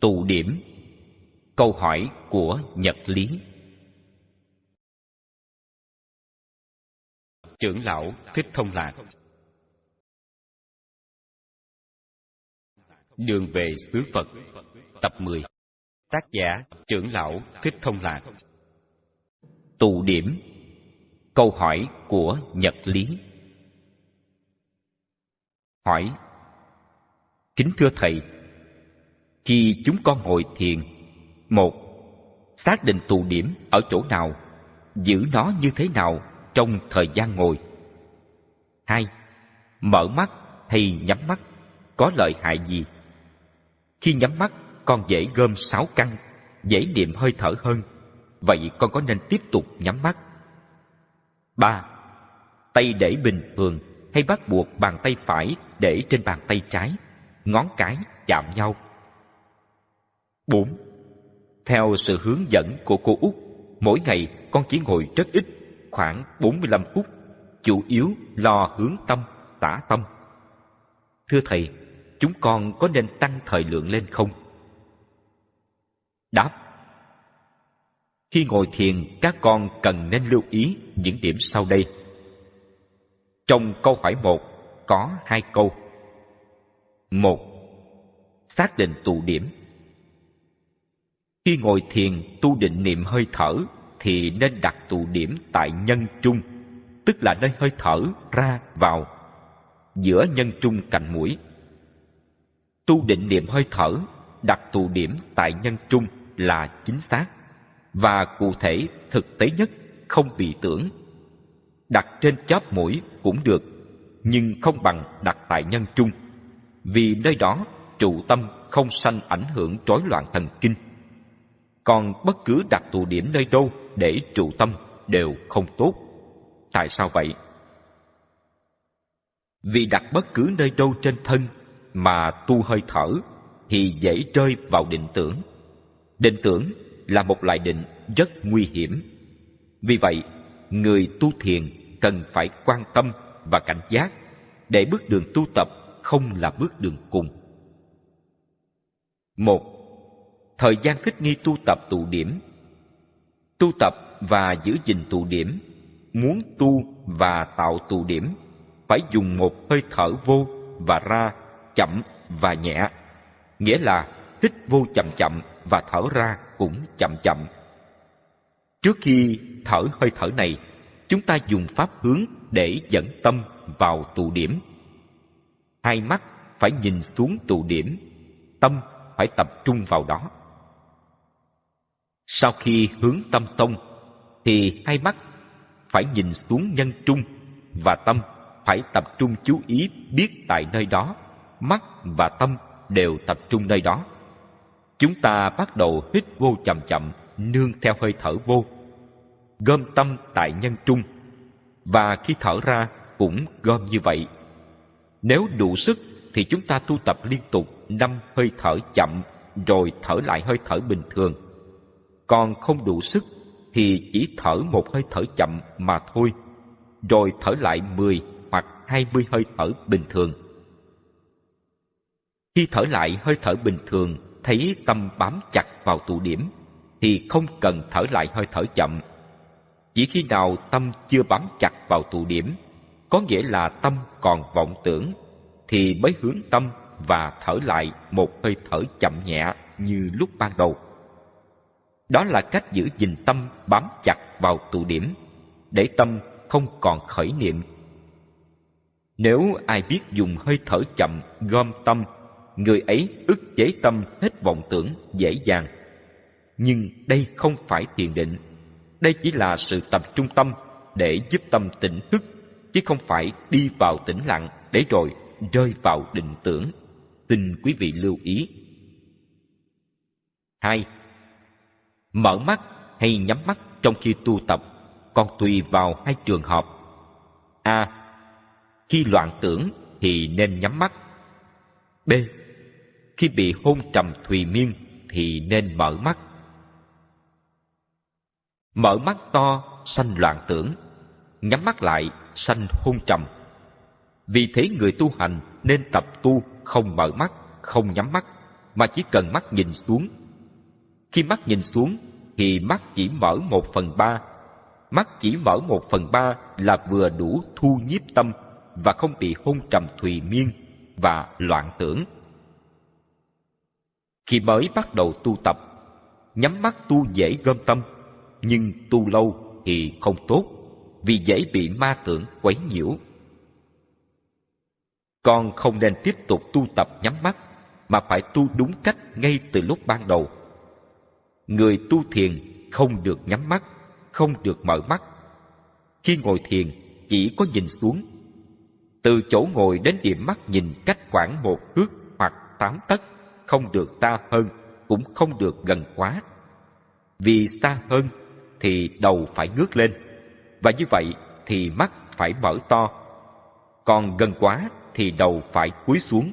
Tụ điểm. Câu hỏi của Nhật Lý. Trưởng lão Thích Thông Lạc. Đường về xứ Phật. Tập 10 Tác giả Trưởng lão Thích Thông Lạc. Tụ điểm. Câu hỏi của Nhật Lý. Hỏi. Kính thưa Thầy khi chúng con ngồi thiền một Xác định tụ điểm ở chỗ nào Giữ nó như thế nào trong thời gian ngồi hai Mở mắt hay nhắm mắt có lợi hại gì? Khi nhắm mắt, con dễ gom sáu căn, dễ niệm hơi thở hơn. Vậy con có nên tiếp tục nhắm mắt? ba Tay để bình thường hay bắt buộc bàn tay phải để trên bàn tay trái, ngón cái chạm nhau. 4. Theo sự hướng dẫn của cô Út, mỗi ngày con chỉ ngồi rất ít, khoảng 45 phút, chủ yếu lo hướng tâm, tả tâm. Thưa Thầy, chúng con có nên tăng thời lượng lên không? Đáp Khi ngồi thiền, các con cần nên lưu ý những điểm sau đây. Trong câu hỏi một có hai câu. Một, xác định tụ điểm. Khi ngồi thiền tu định niệm hơi thở thì nên đặt tụ điểm tại nhân trung, tức là nơi hơi thở ra vào, giữa nhân trung cạnh mũi. Tu định niệm hơi thở đặt tụ điểm tại nhân trung là chính xác và cụ thể thực tế nhất không bị tưởng. Đặt trên chóp mũi cũng được nhưng không bằng đặt tại nhân trung vì nơi đó trụ tâm không sanh ảnh hưởng rối loạn thần kinh còn bất cứ đặt tụ điểm nơi đâu để trụ tâm đều không tốt tại sao vậy vì đặt bất cứ nơi đâu trên thân mà tu hơi thở thì dễ rơi vào định tưởng. Định tưởng là một loại định rất nguy hiểm. Vì vậy, người tu thiền cần phải quan tâm và cảnh giác để bước đường tu tập không là bước đường cùng. Một, thời gian thích nghi tu tập tụ điểm. Tu tập và giữ gìn tụ điểm, muốn tu và tạo tụ điểm phải dùng một hơi thở vô và ra chậm và nhẹ, nghĩa là hít vô chậm chậm và thở ra cũng chậm chậm. Trước khi thở hơi thở này, chúng ta dùng pháp hướng để dẫn tâm vào tụ điểm. Hai mắt phải nhìn xuống tụ điểm, tâm phải tập trung vào đó. Sau khi hướng tâm xong, thì hai mắt phải nhìn xuống nhân trung và tâm phải tập trung chú ý biết tại nơi đó mắt và tâm đều tập trung nơi đó. Chúng ta bắt đầu hít vô chậm chậm, nương theo hơi thở vô. Gom tâm tại nhân trung, và khi thở ra cũng gom như vậy. Nếu đủ sức thì chúng ta tu tập liên tục năm hơi thở chậm rồi thở lại hơi thở bình thường. Còn không đủ sức thì chỉ thở một hơi thở chậm mà thôi, rồi thở lại 10 hoặc 20 hơi thở bình thường. Khi thở lại hơi thở bình thường, thấy tâm bám chặt vào tụ điểm, thì không cần thở lại hơi thở chậm. Chỉ khi nào tâm chưa bám chặt vào tụ điểm, có nghĩa là tâm còn vọng tưởng, thì mới hướng tâm và thở lại một hơi thở chậm nhẹ như lúc ban đầu. Đó là cách giữ gìn tâm bám chặt vào tụ điểm, để tâm không còn khởi niệm. Nếu ai biết dùng hơi thở chậm gom tâm người ấy ức chế tâm hết vọng tưởng dễ dàng. Nhưng đây không phải thiền định, đây chỉ là sự tập trung tâm để giúp tâm tỉnh thức, chứ không phải đi vào tĩnh lặng để rồi rơi vào định tưởng. Xin quý vị lưu ý. hai Mở mắt hay nhắm mắt trong khi tu tập, còn tùy vào hai trường hợp. A. Khi loạn tưởng thì nên nhắm mắt. B khi bị hôn trầm thùy miên thì nên mở mắt mở mắt to, sanh loạn tưởng nhắm mắt lại, sanh hôn trầm vì thế người tu hành nên tập tu không mở mắt, không nhắm mắt, mà chỉ cần mắt nhìn xuống. Khi mắt nhìn xuống thì mắt chỉ mở một phần ba. Mắt chỉ mở một phần ba là vừa đủ thu nhiếp tâm và không bị hôn trầm thùy miên và loạn tưởng. Khi mới bắt đầu tu tập, nhắm mắt tu dễ gom tâm, nhưng tu lâu thì không tốt, vì dễ bị ma tưởng quấy nhiễu. Con không nên tiếp tục tu tập nhắm mắt, mà phải tu đúng cách ngay từ lúc ban đầu. Người tu thiền không được nhắm mắt, không được mở mắt. Khi ngồi thiền, chỉ có nhìn xuống. Từ chỗ ngồi đến điểm mắt nhìn cách khoảng một thước hoặc tám tấc, không được xa hơn, cũng không được gần quá. Vì xa hơn thì đầu phải ngước lên, và như vậy thì mắt phải mở to. Còn gần quá thì đầu phải cúi xuống.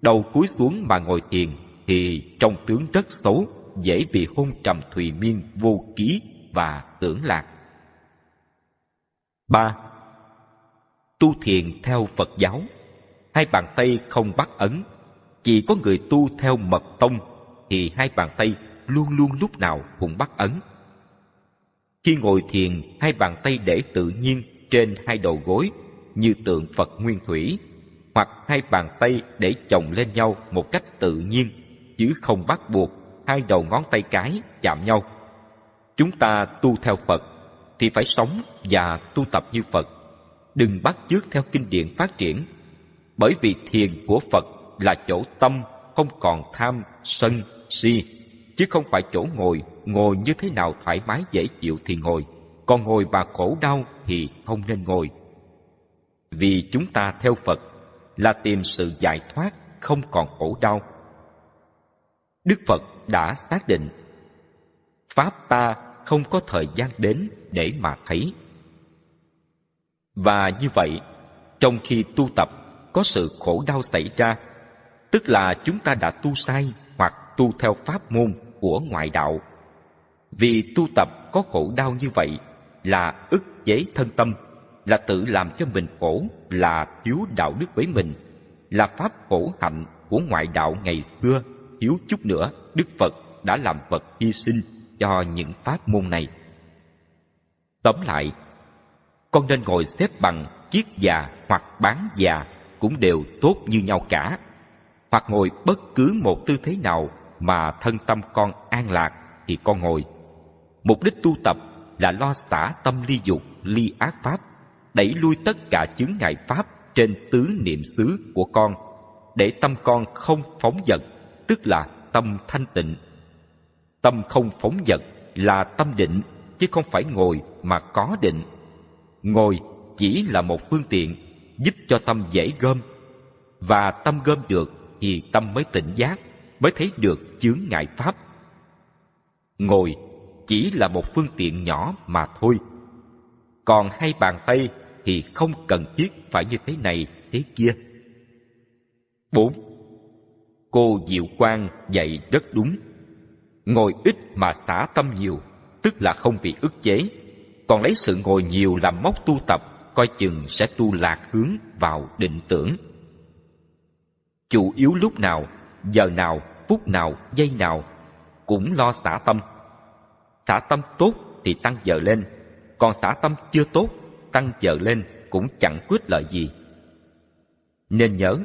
Đầu cúi xuống mà ngồi thiền thì trong tướng rất xấu, dễ bị hôn trầm thùy miên vô ký và tưởng lạc. ba Tu thiền theo Phật giáo. Hai bàn tay không bắt ấn. Chỉ có người tu theo mật tông Thì hai bàn tay luôn luôn lúc nào cũng bắt ấn. Khi ngồi thiền, hai bàn tay để tự nhiên trên hai đầu gối như tượng Phật Nguyên Thủy hoặc hai bàn tay để chồng lên nhau một cách tự nhiên chứ không bắt buộc hai đầu ngón tay cái chạm nhau. Chúng ta tu theo Phật thì phải sống và tu tập như Phật. Đừng bắt chước theo kinh điển phát triển. Bởi vì thiền của Phật là chỗ tâm không còn tham, sân, si, chứ không phải chỗ ngồi, ngồi như thế nào thoải mái dễ chịu thì ngồi, còn ngồi mà khổ đau thì không nên ngồi. Vì chúng ta theo Phật là tìm sự giải thoát không còn khổ đau. Đức Phật đã xác định Pháp ta không có thời gian đến để mà thấy. Và như vậy, trong khi tu tập có sự khổ đau xảy ra, tức là chúng ta đã tu sai hoặc tu theo pháp môn của ngoại đạo. Vì tu tập có khổ đau như vậy là ức chế thân tâm là tự làm cho mình khổ, là thiếu đạo đức với mình, là pháp khổ hạnh của ngoại đạo ngày xưa, thiếu chút nữa Đức Phật đã làm vật hy sinh cho những pháp môn này. Tóm lại, con nên ngồi xếp bằng chiếc già hoặc bán già cũng đều tốt như nhau cả. Hoặc ngồi bất cứ một tư thế nào mà thân tâm con an lạc thì con ngồi. Mục đích tu tập là lo xả tâm ly dục, ly ác pháp đẩy lui tất cả chướng ngại pháp trên tứ niệm xứ của con để tâm con không phóng dật tức là tâm thanh tịnh tâm không phóng dật là tâm định chứ không phải ngồi mà có định ngồi chỉ là một phương tiện giúp cho tâm dễ gom và tâm gom được thì tâm mới tỉnh giác mới thấy được chướng ngại pháp ngồi chỉ là một phương tiện nhỏ mà thôi còn hai bàn tay thì không cần thiết phải như thế này, thế kia. 4. Cô Diệu Quang dạy rất đúng. Ngồi ít mà xả tâm nhiều, tức là không bị ức chế. Còn lấy sự ngồi nhiều làm mốc tu tập, coi chừng sẽ tu lạc hướng vào định tưởng. Chủ yếu lúc nào, giờ nào, phút nào, giây nào, cũng lo xả tâm. Xả tâm tốt thì tăng giờ lên, còn xả tâm chưa tốt tăng giờ lên cũng chẳng quyết lợi gì. Nên nhớ,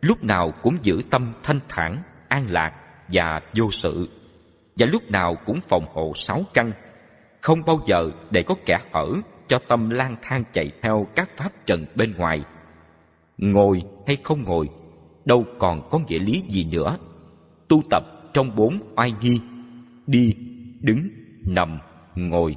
lúc nào cũng giữ tâm thanh thản, an lạc và vô sự, và lúc nào cũng phòng hộ sáu căn, không bao giờ để có kẻ hở cho tâm lang thang chạy theo các pháp trần bên ngoài. Ngồi hay không ngồi, đâu còn có nghĩa lý gì nữa. Tu tập trong bốn oai nghi, đi, đứng, nằm, ngồi,